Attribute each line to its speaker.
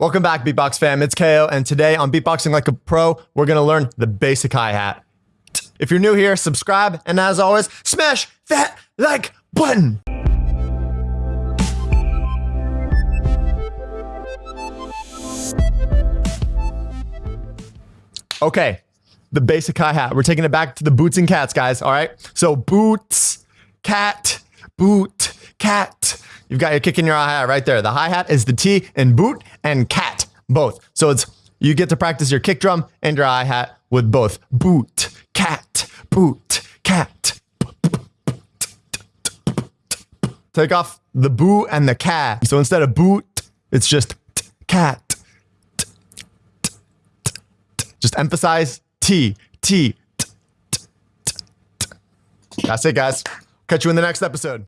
Speaker 1: Welcome back, Beatbox fam. It's KO, and today on Beatboxing Like a Pro, we're gonna learn the basic hi-hat. If you're new here, subscribe, and as always, smash that like button. Okay, the basic hi-hat. We're taking it back to the boots and cats, guys, all right? So boots, cat, boot, cat, You've got your kick in your hi-hat right there. The hi-hat is the T in boot and cat, both. So it's you get to practice your kick drum and your hi-hat with both. Boot, cat, boot, cat. Take off the boo and the cat. So instead of boot, it's just cat. Just emphasize T, T. That's it, guys. Catch you in the next episode.